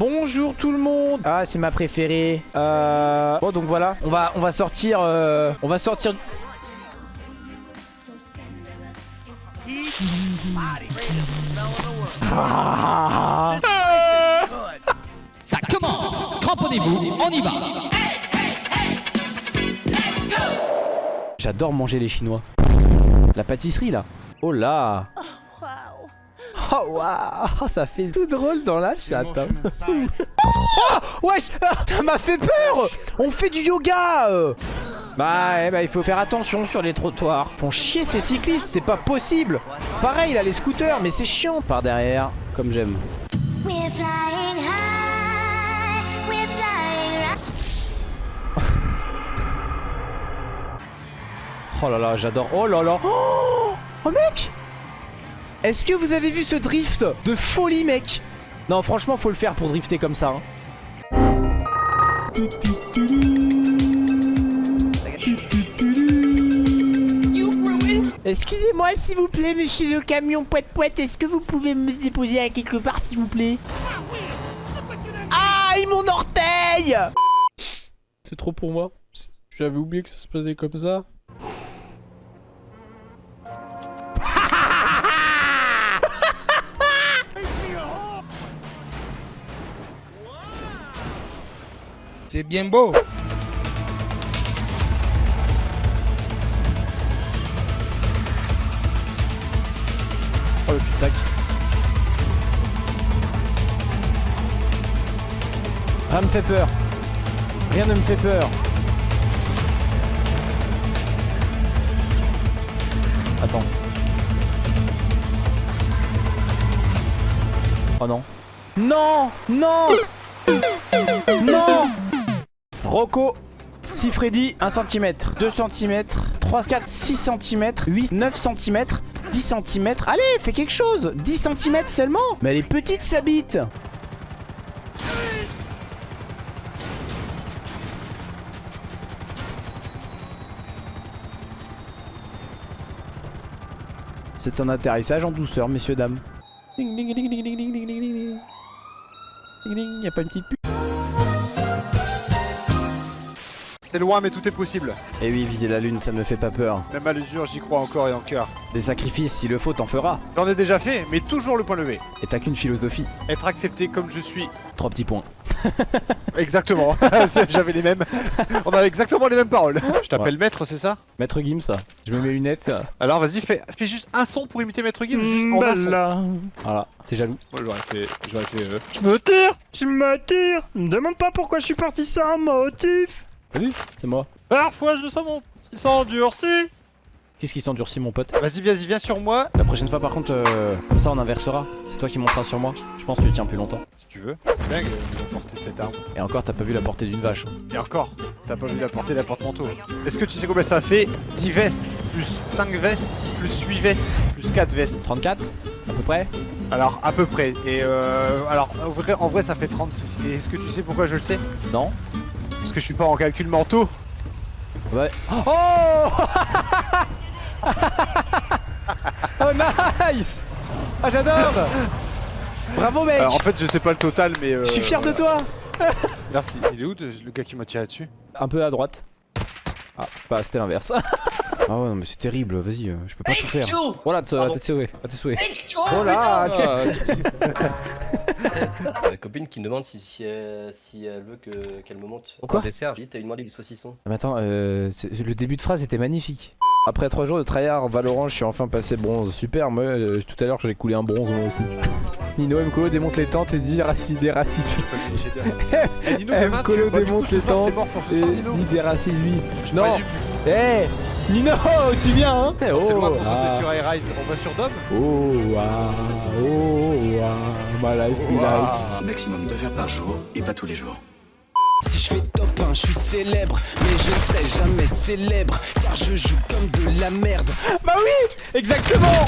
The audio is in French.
Bonjour tout le monde. Ah c'est ma préférée. Euh... Bon donc voilà. On va, on va sortir euh... On va sortir Ah. Ça commence. Cramponnez-vous, on y va. J'adore manger les chinois. La pâtisserie là. Oh là Oh waouh Ça fait tout drôle dans la chatte hein. Oh Wesh ah, Ça m'a fait peur. On fait du yoga euh. Bah, eh bah il faut faire attention sur les trottoirs. Font chier ces cyclistes, c'est pas possible. Pareil là les scooters mais c'est chiant. Par derrière Comme j'aime. Oh là là j'adore. Oh là là. Oh, oh mec Est-ce que vous avez vu ce drift de folie mec? Non franchement faut le faire pour drifter comme ça hein. Excusez-moi s'il vous plaît monsieur le camion poète poète Est-ce que vous pouvez me déposer à quelque part s'il vous plaît? Aïe mon orteil! C'est trop pour moi. J'avais oublié que ça se passait comme ça C'est bien beau. Oh le cul-de-sac. Rien me fait peur. Rien ne me fait peur. Attends. Oh Non. Non Non Rocco si Freddy, 1 cm, 2 cm, 3, 4, 6 cm, 8, 9 cm, 10 cm. Allez, fais quelque chose 10 cm seulement Mais elle est petite sa bite C'est un atterrissage en douceur, messieurs, dames. Ding ding ding ding ding ding ding ding ding. Ding ding, pas une petite pute C'est loin mais tout est possible. Et Eh oui, viser la lune, ça ne me fait pas peur. Même à l'usure, j'y crois encore et en cœur. Des sacrifices, s'il le faut, t'en feras. J'en ai déjà fait, mais toujours le point levé. Et t'as qu'une philosophie. Être accepté comme je suis. Trois petits points. Exactement. J'avais les mêmes. On avait exactement les mêmes paroles. Je t'appelle maître, c'est ça? Maître Gims, ça. Je mets mes lunettes. Alors vas-y, fais, fais juste un son pour imiter maître Gims. juste en un son. Voilà, t'es jaloux. Moi j'aurais fait. J'aurais fait. euh, Je me tire Je me tire Me demande pas pourquoi je suis parti sans motif Salut, c'est moi. Parfois je sens mon sang endurci Qu'est-ce qui s'endurcit, mon pote Vas-y, vas-y, viens sur moi. La prochaine fois, par contre, euh, comme ça, on inversera. C'est toi qui monteras sur moi. Je pense que tu tiens plus longtemps. Si tu veux. C'est dingue de porter cette arme. Et encore, t'as pas vu la portée d'une vache. Et encore, t'as pas vu la portée d'un porte-manteau. Est-ce que tu sais combien ça fait? 10 vestes, plus 5 vestes, plus 8 vestes, plus 4 vestes 34 À peu près Alors, à peu près. Et euh. Alors, en vrai, en vrai ça fait 36. Et est-ce que tu sais pourquoi je le sais? Non Parce que je suis pas en calcul mentaux. Ouais. Oh Oh nice Ah j'adore Bravo mec Alors, en fait, je sais pas le total, mais. Euh, Je suis fier de toi Merci. Il est où le gars qui m'a tiré dessus? Un peu à droite. Ah, bah c'était l'inverse. ah ouais, non mais c'est terrible, vas-y, euh, je peux pas tout faire. Voilà, à tes souhaits, à tes souhaits. La copine qui me demande si, si, elle, si elle veut que- qu'elle me monte. Quoi Au dessert, j'ai dit, t'as eu demandé du saucisson. Mais attends, euh, le début de phrase était magnifique. Après 3 jours de tryhard Valorant, je suis enfin passé bronze. Super, moi euh, tout à l'heure j'ai coulé un bronze moi aussi. Nino Mkolo démonte les tentes et dit raciste des racistes. Eh, du coup, démonte les tentes et dit des racistes lui. Je Non. Eh Nino, tu viens hein C'est Oh, loin pour ah. sauter sur Air Ride. On va sur Dom Oh, ah, oh, ah, my life be like. Maximum de verres par jour et pas tous les jours. Si je fais top 1, je suis célèbre, mais je ne serai jamais célèbre, car je joue comme de la merde. Bah oui, exactement